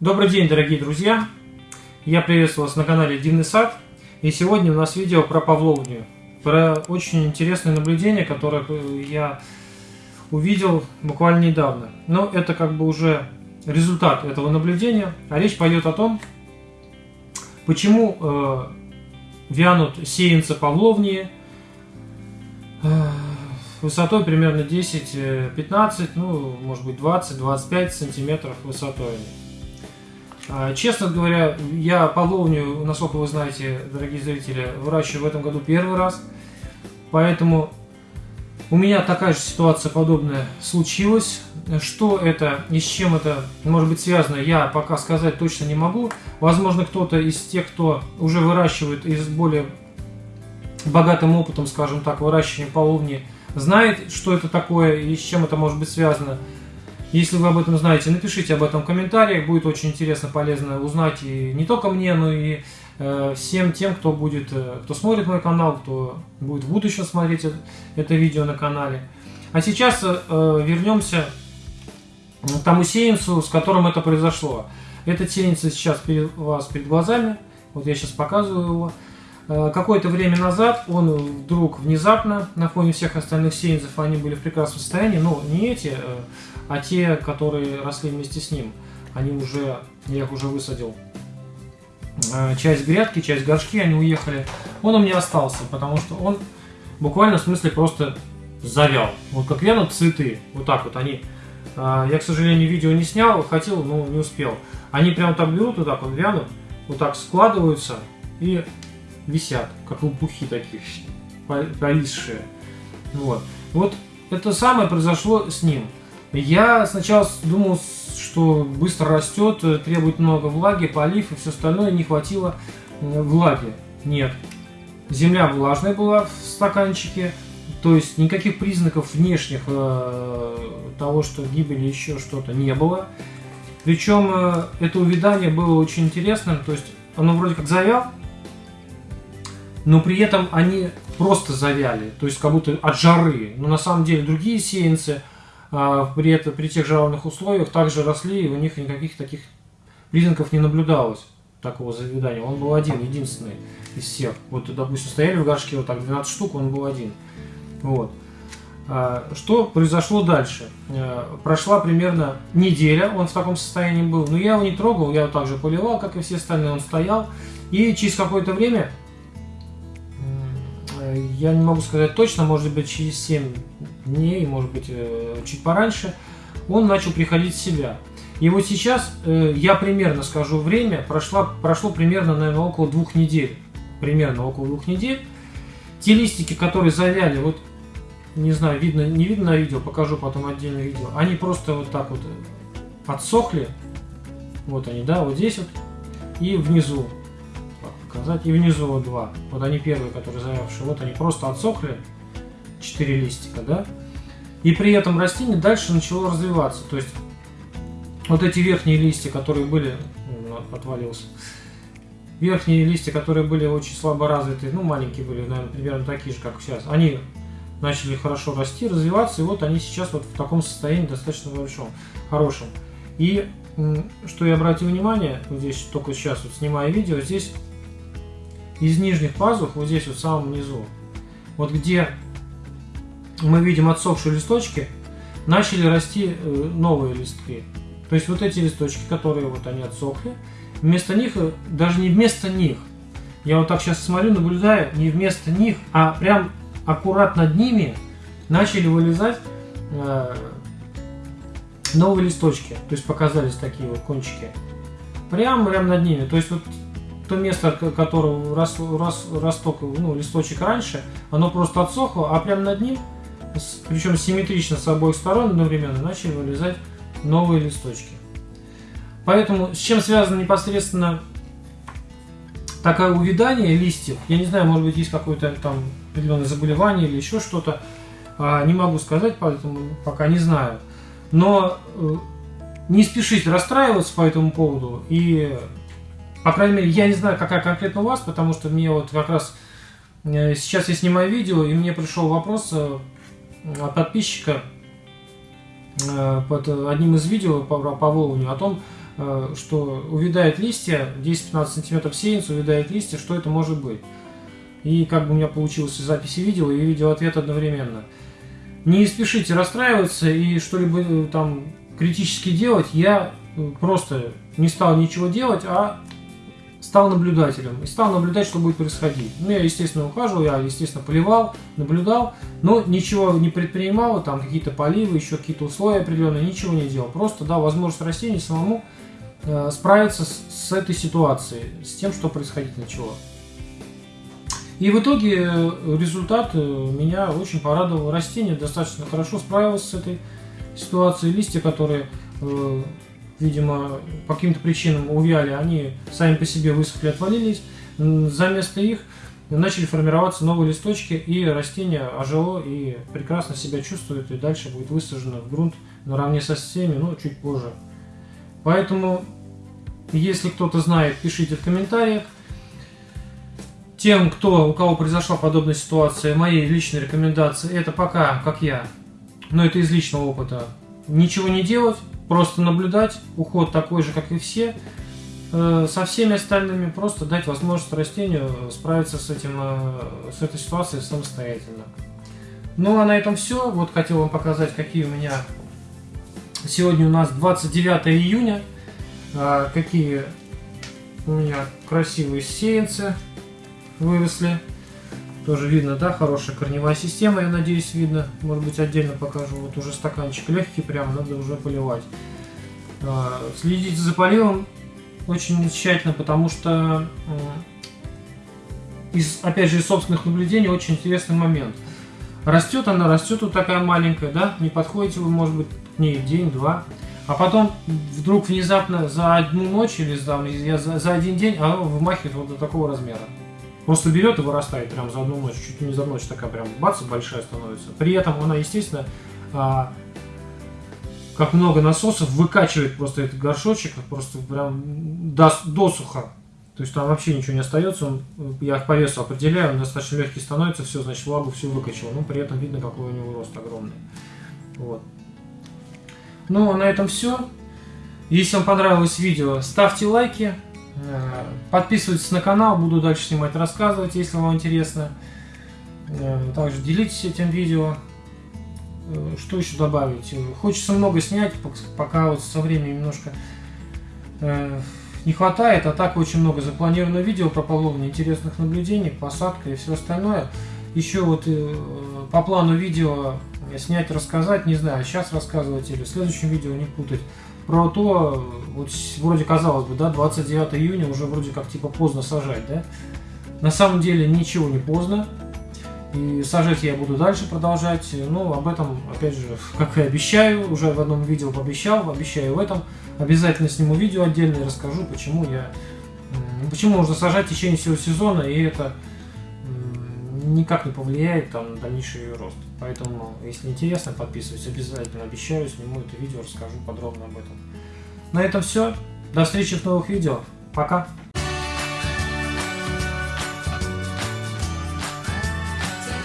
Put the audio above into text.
Добрый день, дорогие друзья! Я приветствую вас на канале Дивный сад. И сегодня у нас видео про павловню. Про очень интересное наблюдение, которое я увидел буквально недавно. Но это как бы уже результат этого наблюдения. А речь пойдет о том, почему э, вянут сеянцы павловнии э, высотой примерно 10-15, ну, может быть 20-25 сантиметров высотой. А, честно говоря, я павловню, насколько вы знаете, дорогие зрители, выращиваю в этом году первый раз. Поэтому у меня такая же ситуация подобная случилась. Что это и с чем это может быть связано, я пока сказать точно не могу. Возможно, кто-то из тех, кто уже выращивает и с более богатым опытом, скажем так, выращивания половни, знает, что это такое и с чем это может быть связано. Если вы об этом знаете, напишите об этом в комментариях, будет очень интересно, полезно узнать и не только мне, но и э, всем тем, кто будет, э, кто смотрит мой канал, кто будет в будущем смотреть это, это видео на канале. А сейчас э, вернемся к тому сеянцу, с которым это произошло. Этот сеянец сейчас перед вас перед глазами, вот я сейчас показываю его. Э, какое-то время назад он вдруг внезапно, на фоне всех остальных сеянцев, они были в прекрасном состоянии, но не эти, э, а те, которые росли вместе с ним, они уже, я их уже высадил. Э, часть грядки, часть горшки, они уехали. Он у меня остался, потому что он буквально в смысле просто завял. Вот как вянут цветы, вот так вот они. Я, к сожалению, видео не снял, хотел, но не успел. Они прям так берут, вот так вот вянут, вот так складываются и висят, как лопухи такие, повисшие. Вот. Вот это самое произошло с ним. Я сначала думал, что быстро растет, требует много влаги, полив и все остальное, не хватило влаги. Нет. Земля влажная была в стаканчике, то есть никаких признаков внешних э, того, что гибели еще что-то не было. Причем э, это увядание было очень интересным, то есть оно вроде как завял, но при этом они просто завяли, то есть как будто от жары. Но на самом деле другие сеянцы при, это, при тех жарных условиях также росли, и у них никаких таких признаков не наблюдалось такого завядания. Он был один, единственный из всех. Вот, допустим, стояли в горшке вот так 12 штук, он был один. Вот. А, что произошло дальше? А, прошла примерно неделя, он в таком состоянии был. Но я его не трогал, я его также поливал, как и все остальные, он стоял. И через какое-то время я не могу сказать точно, может быть через 7 дней, может быть э, чуть пораньше, он начал приходить в себя. И вот сейчас э, я примерно скажу время, прошло, прошло примерно, наверное, около двух недель. Примерно около двух недель. Те листики, которые завяли, вот не знаю, видно, не видно на видео, покажу потом отдельное видео, они просто вот так вот э, отсохли. Вот они, да, вот здесь вот и внизу показать. И внизу вот два. Вот они первые, которые заявшие. Вот они просто отсохли. Четыре листика, да? И при этом растение дальше начало развиваться. То есть вот эти верхние листья, которые были... Ну, отвалился. Верхние листья, которые были очень слабо развиты, ну, маленькие были, наверное, примерно такие же, как сейчас, они начали хорошо расти, развиваться, и вот они сейчас вот в таком состоянии достаточно большом, хорошем. И что я обратил внимание, вот здесь только сейчас вот снимаю видео, здесь из нижних пазух, вот здесь вот в самом низу, вот где мы видим отсохшие листочки, начали расти э, новые листки. То есть вот эти листочки, которые вот они отсохли, вместо них, э, даже не вместо них, я вот так сейчас смотрю, наблюдаю, не вместо них, а прям аккурат над ними начали вылезать э, новые листочки. То есть показались такие вот кончики. Прям, прям над ними. То есть вот то место, которого рос, рос, росток, ну, листочек раньше, оно просто отсохло, а прямо над ним, причем симметрично с обоих сторон одновременно, начали вылезать новые листочки. Поэтому с чем связано непосредственно такое увядание листьев, я не знаю, может быть есть какое-то там определенное заболевание или еще что-то, а, не могу сказать, поэтому пока не знаю. Но э, не спешите расстраиваться по этому поводу и по крайней мере, я не знаю, какая конкретно у вас, потому что мне вот как раз э, сейчас я снимаю видео, и мне пришел вопрос э, от подписчика э, под одним из видео по, по Волню о том, э, что увядают листья, 10-15 сантиметров сеянца, увядают листья, что это может быть. И как бы у меня получилось записи видео и видео ответ одновременно. Не спешите расстраиваться и что-либо э, там критически делать. Я э, просто не стал ничего делать, а стал наблюдателем и стал наблюдать, что будет происходить. Ну, я, естественно, ухаживал, я, естественно, поливал, наблюдал, но ничего не предпринимал, там какие-то поливы, еще какие-то условия определенные, ничего не делал. Просто дал возможность растению самому э, справиться с, с этой ситуацией, с тем, что происходить начало. И в итоге э, результат э, меня очень порадовал. Растение достаточно хорошо справилось с этой ситуацией. Листья, которые э, видимо, по каким-то причинам увяли, они сами по себе высохли, отвалились. За место их начали формироваться новые листочки, и растение ожило и прекрасно себя чувствует, и дальше будет высажено в грунт наравне со всеми, но чуть позже. Поэтому, если кто-то знает, пишите в комментариях. Тем, кто, у кого произошла подобная ситуация, мои личные рекомендации, это пока, как я, но это из личного опыта, ничего не делать, просто наблюдать, уход такой же, как и все, э, со всеми остальными просто дать возможность растению справиться с, этим, э, с этой ситуацией самостоятельно. Ну а на этом все. Вот хотел вам показать, какие у меня сегодня у нас 29 июня, а, какие у меня красивые сеянцы выросли. Тоже видно, да, хорошая корневая система, я надеюсь, видно. Может быть, отдельно покажу. Вот уже стаканчик легкий, прям надо уже поливать. А, следите за поливом очень тщательно, потому что, из, опять же, из собственных наблюдений, очень интересный момент. Растет она, растет вот такая маленькая, да, не подходите вы, может быть, к ней день-два, а потом вдруг внезапно за одну ночь или за, за, за один день она вымахивает вот до такого размера. Просто берет и вырастает прям за одну ночь, чуть не за ночь такая прям бац, большая становится. При этом она, естественно, а, как много насосов, выкачивает просто этот горшочек, просто прям до, досуха. То есть там вообще ничего не остается, он, я по весу определяю, он достаточно легкий становится, все, значит, влагу всю выкачал. Но при этом видно, какой у него рост огромный. Вот. Ну, а на этом все. Если вам понравилось видео, ставьте лайки, подписывайтесь на канал, буду дальше снимать, рассказывать, если вам интересно. Э, также делитесь этим видео. Э, что еще добавить? Хочется много снять, пока вот со временем немножко не хватает, а так очень много запланировано видео про плавление, интересных наблюдений, посадка и все остальное. Еще вот по плану видео снять, рассказать, не знаю, сейчас рассказывать или в следующем видео не путать про то, вот вроде казалось бы, да, 29 июня уже вроде как типа поздно сажать, да? На самом деле ничего не поздно. И сажать я буду дальше продолжать. Ну, об этом, опять же, как и обещаю, уже в одном видео пообещал, обещаю в этом. Обязательно сниму видео отдельно и расскажу, почему я... Почему нужно сажать в течение всего сезона, и это никак не повлияет там, на дальнейший ее рост. Поэтому, если интересно, подписывайтесь обязательно. Обещаю, сниму это видео, расскажу подробно об этом. На этом все. До встречи в новых видео. Пока.